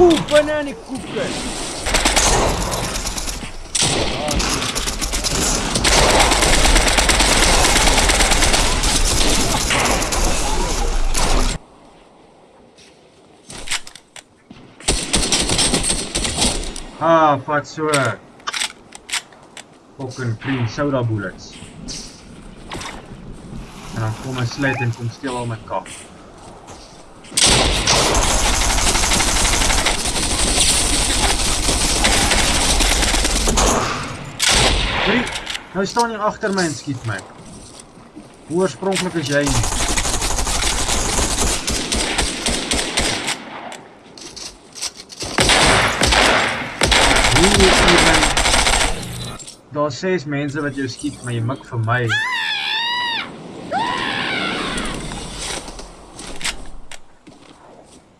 Oeh, bananenkoeken. Ah, vat so. Fucking cream soda bullets. En dan kom hy sluit en kom steel al my kap. Hoorie, nou staan jy agter my en skiet my. Hoe oorspronklik is jy nie? Hoe is jy my? Daar's ses mense wat jou skiet, maar jy mik vir my.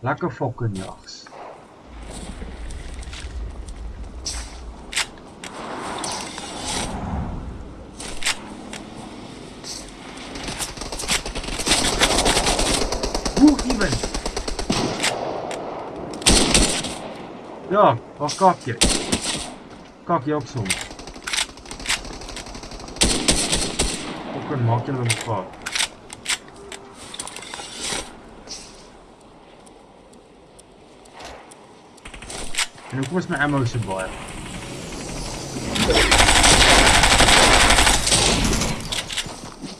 Lekker fucking jags. Ja, waar kak jy? Kak jy ook soms? Fucking maak julle mekaar. En hoekom is my ammo so baie?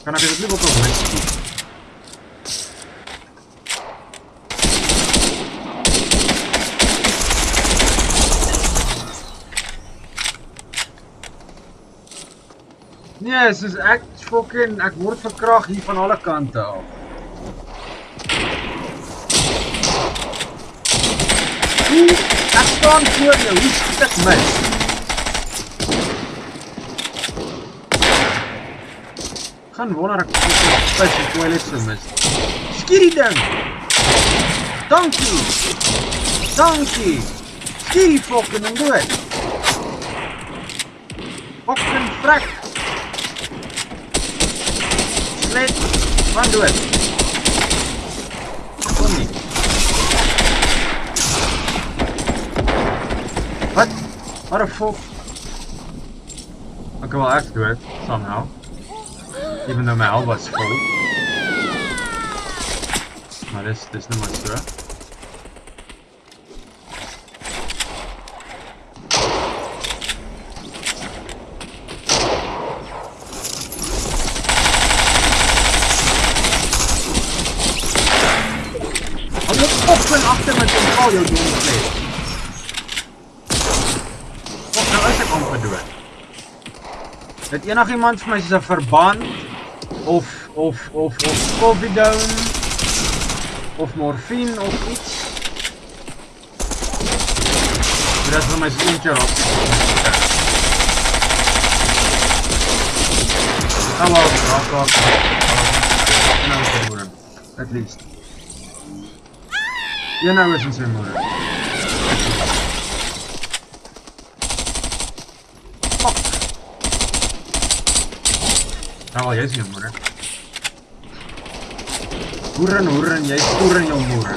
Kan dit nie ook op skiet? Nee, soos ek fucking ek word verkrag hier van alle kante af. Hoe ek staan voor jou, hoe skiet ek mis? Gaan wonder ek spes die toilet so mis. Skiet die ding. Dankie. Dankie. Skiet die fucking ding dood. Fucking frak. blade. One duel. it. What? What a fool. Okay, well, I have to do it somehow. Even though my alba's full. Maar this, is, dit is the monster. Agter met kontrol jou doen vlees. Wat nou is ek amper dood? Het enigiemand vir my soos 'n verband of of of of Covidone of morfine of iets? Dit is vir my so eentjie op. Hallo, hallo. Nou. At least. You're not wishing some more. Aa, jäi sinne muure. Urran, urran, jäi urran ja muure.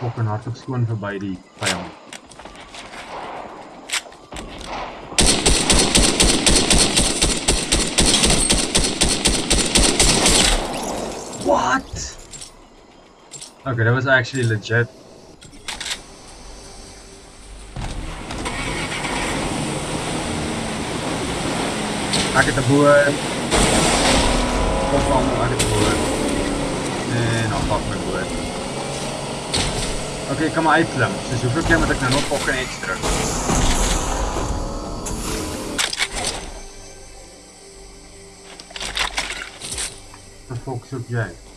Fokken hartstikke schoon voorbij die vijand. Okay, that was actually legit. Agit the board. Go I get the board. En afpak my board. Okay, ek kan maar uitklim. Soos hoeveel keer moet ek nou nog pokken extra? Fokus op jy.